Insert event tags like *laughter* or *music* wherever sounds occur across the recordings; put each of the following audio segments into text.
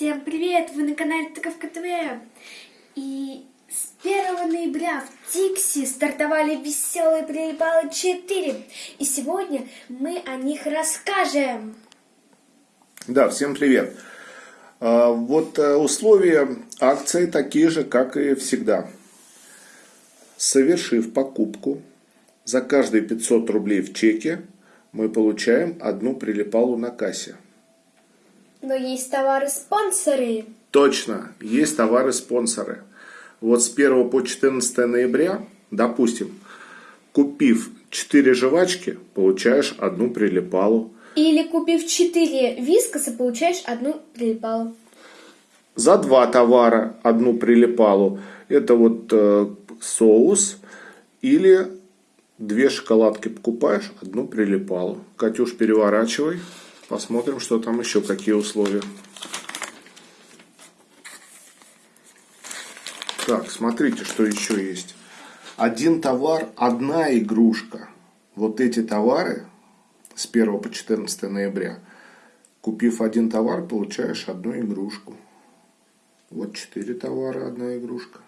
Всем привет! Вы на канале Таковка ТВ. И с 1 ноября в Тикси стартовали веселые прилипалы 4. И сегодня мы о них расскажем. Да, всем привет. А, Вот э, условия акции такие же, как и всегда. Совершив покупку, за каждые 500 рублей в чеке мы получаем одну прилипалу на кассе. Но есть товары-спонсоры. Точно, есть товары-спонсоры. Вот с 1 по 14 ноября, допустим, купив 4 жвачки, получаешь одну прилипалу. Или купив 4 вискоса, получаешь одну прилипалу. За два товара одну прилипалу. Это вот э, соус или две шоколадки покупаешь, одну прилипалу. Катюш, переворачивай. Посмотрим, что там еще, какие условия. Так, смотрите, что еще есть. Один товар, одна игрушка. Вот эти товары с 1 по 14 ноября. Купив один товар, получаешь одну игрушку. Вот четыре товара, одна игрушка.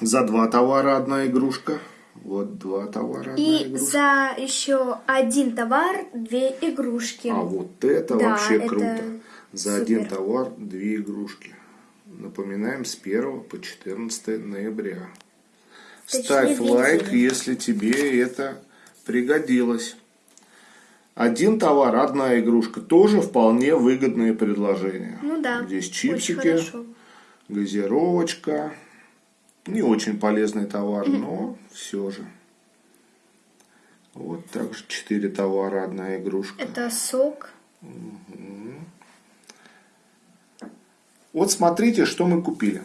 За два товара одна игрушка. Вот два товара, И за еще один товар две игрушки. А вот это Да, вообще это круто. За супер. один товар две игрушки. Напоминаем, с 1 по 14 ноября. Точнее, Ставь две лайк, если тебе это пригодилось. Один товар, одна игрушка. Тоже вполне выгодные предложения. Ну да, Здесь чипсики, газировочка. Не очень полезный товар, но все же. Вот также четыре товара, одна игрушка. Это сок. Вот смотрите, что мы купили.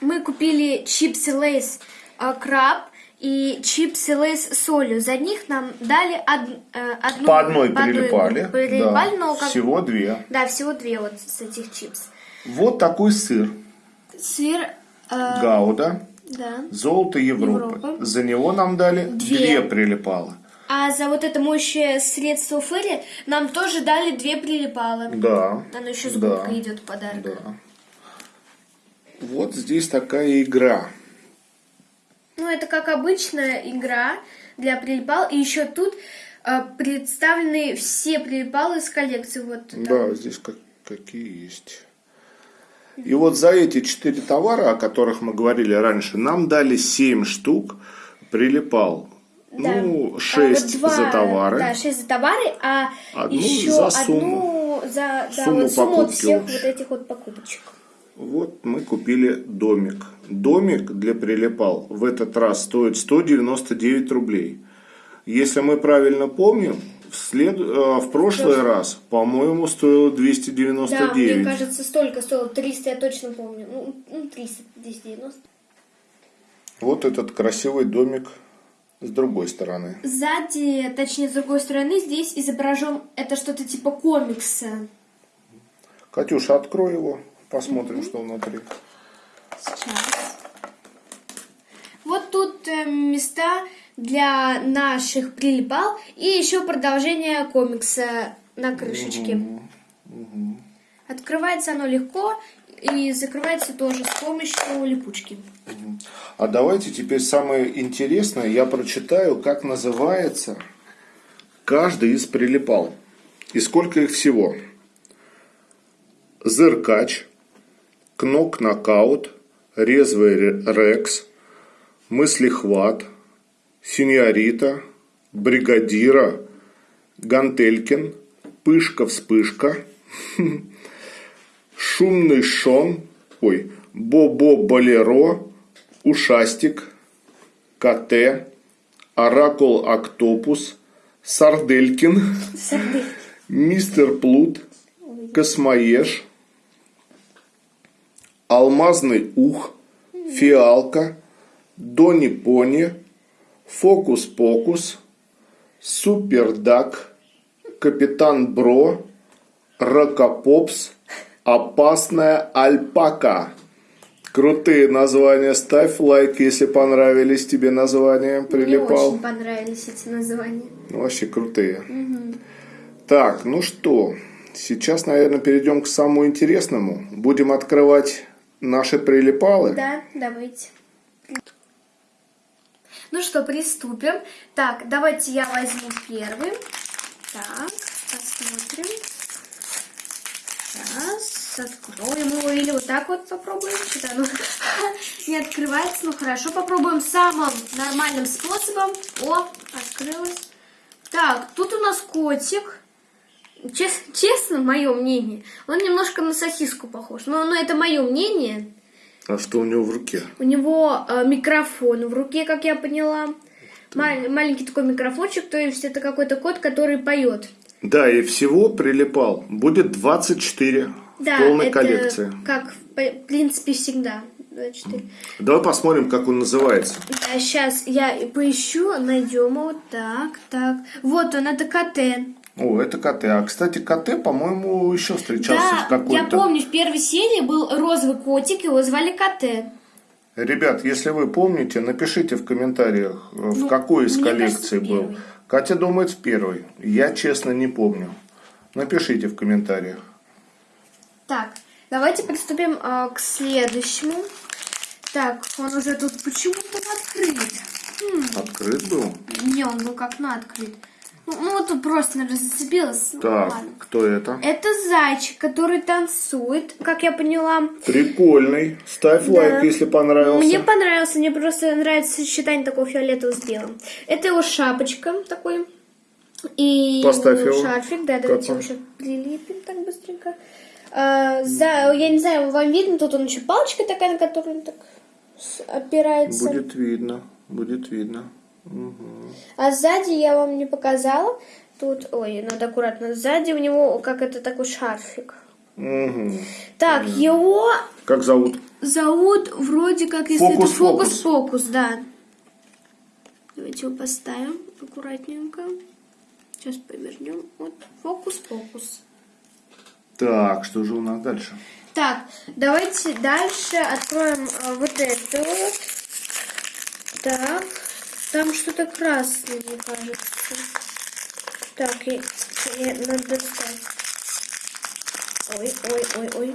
Мы купили чипсы Lay's а, краб и чипсы Lay's с солью. За них нам дали од- э, одну... По одной прилипали. прилипали, да, но как- Всего две. Да, всего две вот с этих чипс. Вот такой сыр. Сыр... э, Гауда. да. Золото Европы. Европа. За него нам дали Две. две, прилипала. А за вот это моющее средство Ферри нам тоже дали две прилипалы. Да. Оно еще с да, идет подарок. Да. Вот здесь такая игра. Ну, это как обычная игра для прилипал. И еще тут э, представлены все прилипалы из коллекции. Вот там. Да, здесь как, какие есть. И вот за эти четыре товара, о которых мы говорили раньше, нам дали 7 штук прилипал. Да. Ну, А вот 6 два- за товары. Да, 6 за товары, а Одну еще за одну сумму. за да, Сумму вот сумму от всех вот этих вот покупочек. Вот мы купили домик. Домик для прилипал в этот раз стоит 199 рублей. Если мы правильно помним, в, след... э, в прошлый раз, по-моему, стоило Да, 299. мне кажется, столько стоило. 300, я точно помню. Ну, ну 300, 290. Вот этот красивый домик с другой стороны. Сзади, точнее, с другой стороны, здесь изображен, это что-то типа комикса. Катюша, открой его, посмотрим, что внутри. Сейчас. Вот тут для наших прилипал и еще продолжение комикса на крышечке. Открывается оно легко и закрывается тоже с помощью липучки. А давайте теперь самое интересное, я прочитаю, как называется каждый из прилипал. И сколько их всего. Зыркач, Кнок-нокаут, Резвый ре- рекс, Мыслихват, Синьорита, Бригадира, Гантелькин, Пышка-вспышка, *laughs* Шумный Шон, ой, Бобо-болеро, Ушастик, КТ, Оракул Октопус, Сарделькин, Сарды. Мистер Плут, Космоеж, Алмазный Ух, Фиалка, Дони Пони, Фокус Покус, Супердак, Капитан Бро, Рокопопс, Опасная Альпака. Крутые названия. Ставь лайк, если понравились тебе названия. Мне Прилипал. очень понравились эти названия. Ну, вообще крутые. Так, ну что, сейчас, наверное, перейдем к самому интересному. Будем открывать наши прилипалы. Да, давайте. Ну что, приступим. Так, давайте я возьму первый. Так, посмотрим. Сейчас, откроем его или вот так вот попробуем. Что-то оно *laughs* не открывается. Ну хорошо, попробуем самым нормальным способом. О, открылось. Так, тут у нас котик. Чес- честно, мое мнение, он немножко на сосиску похож. Но, но это мое мнение. А что у него в руке? У него э, микрофон в руке, как я поняла. Мал- маленький такой микрофончик, то есть это какой-то кот, который поет. Да, и всего прилипал будет 24 Да, в полной это коллекции. как в принципе всегда. 24. Давай посмотрим, как он называется. А сейчас я поищу, найдем его. Так, так. Вот он, это КТ. О, это КТ. А, кстати, КТ, по-моему, еще встречался в Да, какой-то... я помню, в первой серии был розовый котик, его звали КТ. Ребят, если вы помните, напишите в комментариях, э, в Ну, какой из коллекций кажется, был. первый. Катя думает в первой. Я, честно, не помню. Напишите в комментариях. Так, давайте приступим а, к следующему. Так, он уже тут почему-то открыт. Хм, Открыт был? не, он был как на открыт. Ну, вот тут просто. Ну, Так, ладно. кто это? Это зайчик, который танцует, как я поняла. Прикольный. Ставь Да. лайк, если понравился. Мне понравился, мне просто нравится сочетание такого фиолетового с белым. Это его шапочка такой. И Поставь его. шарфик, да, давайте его сейчас прилепим так быстренько. А, за, я не знаю, вам видно, тут он еще палочка такая, на которую он так опирается. Будет видно, будет видно. А сзади я вам не показала. Тут, ой, надо аккуратно. Сзади у него как это такой шарфик. Мгм. Так, его Как зовут? зовут вроде как, если это Фокус-фокус. фокус-фокус, да. Давайте его поставим аккуратненько. Сейчас повернем. Вот, фокус-фокус. Так, что же у нас дальше? Так, давайте дальше откроем а, вот вот. Так, там что-то красное, мне кажется. Так, и, и надо достать. Ой, ой, ой, ой.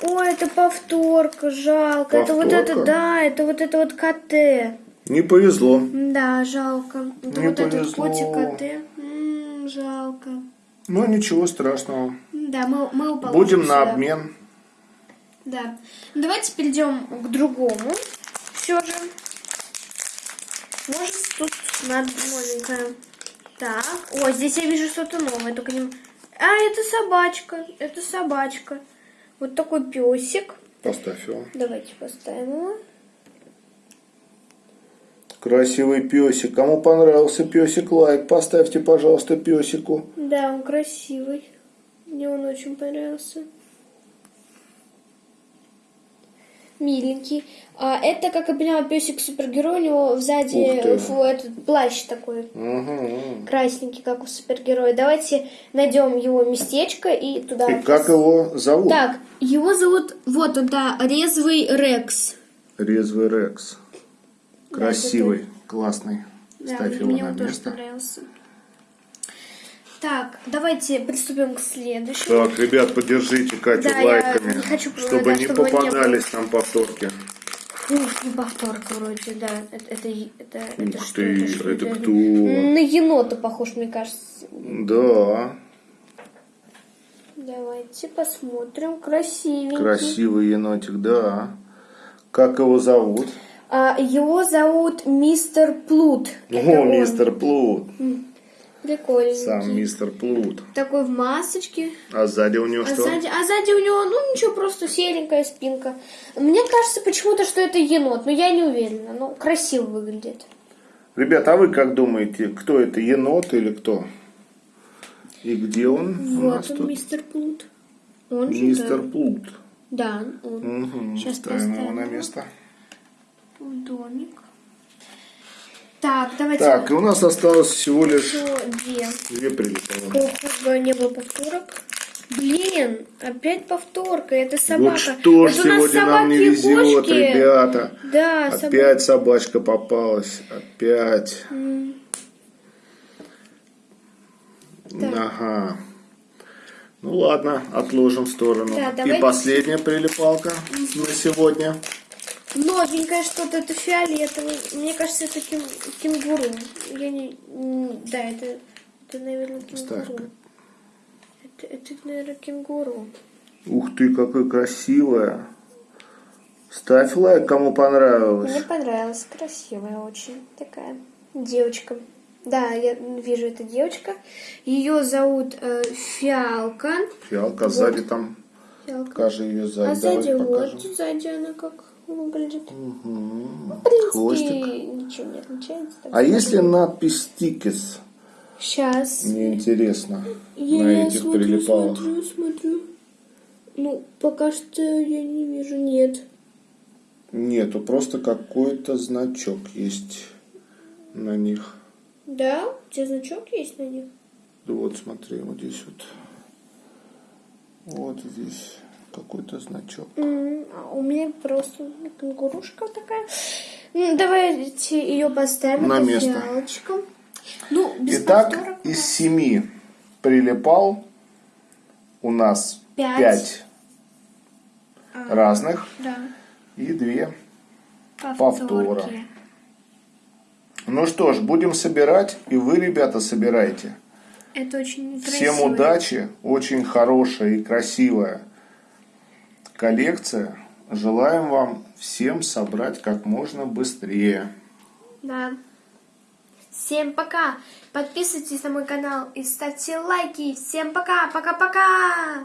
Ой, это повторка, жалко. Это вот это, Повторка? да, это вот это вот КТ. Не повезло. Да, жалко. Это Не вот этот повезло. котик КТ. М, жалко. Ну, ничего страшного. Да, мы, мы положим Будем на обмен. Да. Давайте перейдем к другому. Все же. Может, тут надо новенькое. Так. О, здесь я вижу что-то новое, только не... А, это собачка. Это собачка. Вот такой песик. Поставь его. Давайте поставим его. Красивый песик. Кому понравился песик, лайк. Поставьте, пожалуйста, песику. Да, он красивый. Мне он очень понравился. Миленький. А это, как я поняла, песик супергерой. У него сзади фу, этот плащ такой. Угу. красненький, как у супергероя. Давайте найдем его местечко и туда. И как его зовут? Так, его зовут, вот он, да, Резвый Рекс. Резвый Рекс. Красивый, классный. Да, Ставь его мне на он тоже место. понравился. Так, давайте приступим к следующему. Так, ребят, поддержите Катю Да, лайками, не хочу, чтобы да, не чтобы не попадались нам повторки. Ух, не повторка вроде, да. Это, это, это, это Ух что? ты, это, что? это Это- кто? На енота похож, мне кажется. Да, Давайте посмотрим. Красивенький. красивый енотик, да. Как его зовут? А, его зовут Мистер Плут. Это О, он. мистер Плут. Прикольненький. Сам мистер Плут. Такой в масочке. А сзади у него А что? сзади, а сзади у него, ну ничего, просто серенькая спинка. Мне кажется почему-то, что это енот, но я не уверена. Ну, красиво выглядит. Ребят, а вы как думаете, кто это, енот или кто? И где он? у Вот нас он, тут? мистер Плут. Он же, Мистер да. Плут. Да, он. Угу. Сейчас Ставим его поставим на его. место. В домик. Так, давайте. Так, и у нас осталось всего лишь еще две. две прилипалы. Ох, не было повторок. Блин, опять повторка, это собака. Вот что ж Это у нас сегодня нам не собаки и везет, кошки. ребята. Да. Опять собачка попалась. Опять. Ага. Ну ладно, отложим в сторону. Да, И последняя прилипалка на сегодня. Новенькое что-то, это фиолетовый. Мне кажется, это кем- кенгуру. Я не... Да, это, это наверное, кенгуру. Это, это, наверное, кенгуру. Ух ты, какая красивая. Ставь лайк, кому понравилось. Мне понравилась, красивая очень такая девочка. Да, я вижу, это девочка. Ее зовут э, Фиалка. Фиалка сзади там. Фиалка. Покажи ее сзади. А сзади Давай вот, покажем. сзади она как выглядит. Мгм. В принципе, Хвостик. ничего не отличается. А если надпись стикис? Сейчас. Мне интересно Я на этих смотрю, прилипалах. смотрю, смотрю. Ну, пока что я не вижу, нет. Нету, просто какой-то значок есть на них. Да? У тебя значок есть на них? Вот смотри, вот здесь вот. Вот здесь какой-то значок. А у меня просто кенгурушка такая. М, Давайте ее поставим. На место. Ну, без Итак, повторов. из семи прилипал у нас Пять. пять А, разных Да. и две. Повторки. Повтора. Ну что ж, будем собирать, и вы, ребята, собирайте. Это очень Всем красиво. удачи, очень хорошая и красивая коллекция. Желаем вам всем собрать как можно быстрее. Да. Всем пока. Подписывайтесь на мой канал и ставьте лайки. Всем пока. Пока-пока.